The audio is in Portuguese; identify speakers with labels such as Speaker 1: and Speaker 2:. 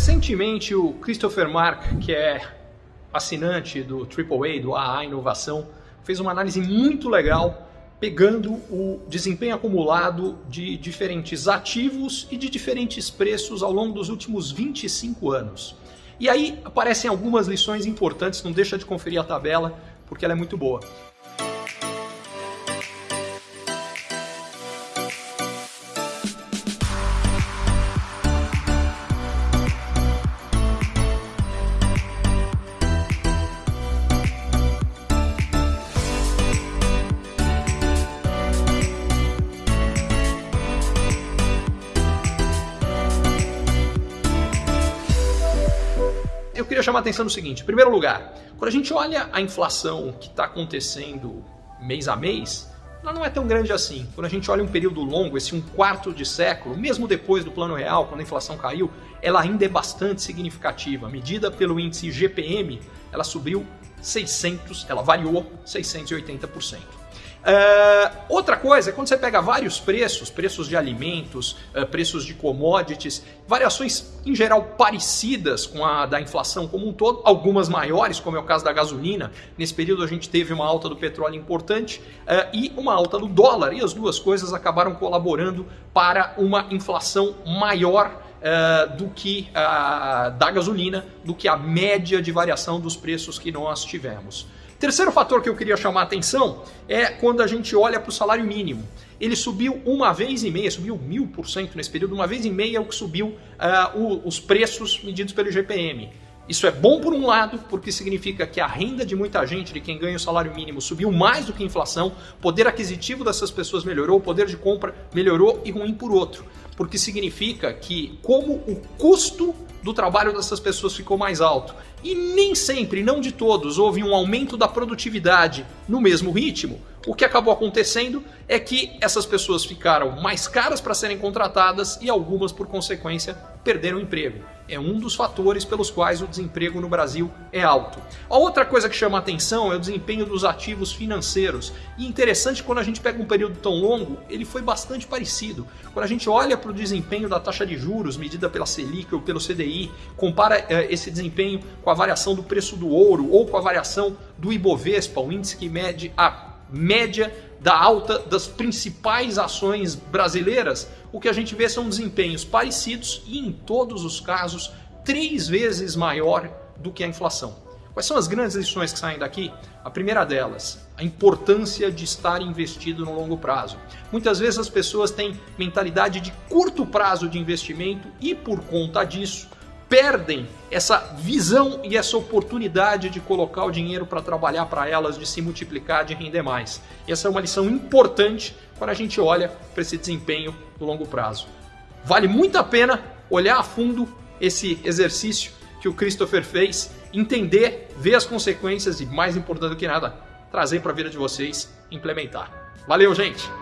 Speaker 1: Recentemente, o Christopher Mark, que é assinante do AAA, do AA Inovação, fez uma análise muito legal pegando o desempenho acumulado de diferentes ativos e de diferentes preços ao longo dos últimos 25 anos. E aí aparecem algumas lições importantes, não deixa de conferir a tabela, porque ela é muito boa. Queria chamar a atenção no seguinte: em primeiro lugar, quando a gente olha a inflação que está acontecendo mês a mês, ela não é tão grande assim. Quando a gente olha um período longo, esse um quarto de século, mesmo depois do plano real, quando a inflação caiu, ela ainda é bastante significativa. Medida pelo índice GPM, ela subiu 600, ela variou 680%. Uh, outra coisa é quando você pega vários preços, preços de alimentos, uh, preços de commodities, variações em geral parecidas com a da inflação como um todo, algumas maiores, como é o caso da gasolina. Nesse período a gente teve uma alta do petróleo importante uh, e uma alta do dólar, e as duas coisas acabaram colaborando para uma inflação maior Uh, do que uh, da gasolina, do que a média de variação dos preços que nós tivemos. Terceiro fator que eu queria chamar a atenção é quando a gente olha para o salário mínimo. Ele subiu uma vez e meia, subiu mil por cento nesse período, uma vez e meia é o que subiu uh, os preços medidos pelo IGPM. Isso é bom por um lado, porque significa que a renda de muita gente, de quem ganha o salário mínimo, subiu mais do que a inflação, poder aquisitivo dessas pessoas melhorou, o poder de compra melhorou e ruim por outro. Porque significa que, como o custo do trabalho dessas pessoas ficou mais alto e nem sempre, não de todos, houve um aumento da produtividade no mesmo ritmo, o que acabou acontecendo é que essas pessoas ficaram mais caras para serem contratadas e algumas, por consequência, perderam o emprego. É um dos fatores pelos quais o desemprego no Brasil é alto. A outra coisa que chama atenção é o desempenho dos ativos financeiros. E interessante, quando a gente pega um período tão longo, ele foi bastante parecido. Quando a gente olha para o desempenho da taxa de juros medida pela Selic ou pelo CDI, compara eh, esse desempenho com a variação do preço do ouro ou com a variação do Ibovespa, o índice que mede a média da alta das principais ações brasileiras, o que a gente vê são desempenhos parecidos e, em todos os casos, três vezes maior do que a inflação. Quais são as grandes lições que saem daqui? A primeira delas, a importância de estar investido no longo prazo. Muitas vezes as pessoas têm mentalidade de curto prazo de investimento e, por conta disso, perdem essa visão e essa oportunidade de colocar o dinheiro para trabalhar para elas, de se multiplicar, de render mais. Essa é uma lição importante quando a gente olha para esse desempenho no longo prazo. Vale muito a pena olhar a fundo esse exercício que o Christopher fez, entender, ver as consequências e, mais importante do que nada, trazer para a vida de vocês, implementar. Valeu, gente!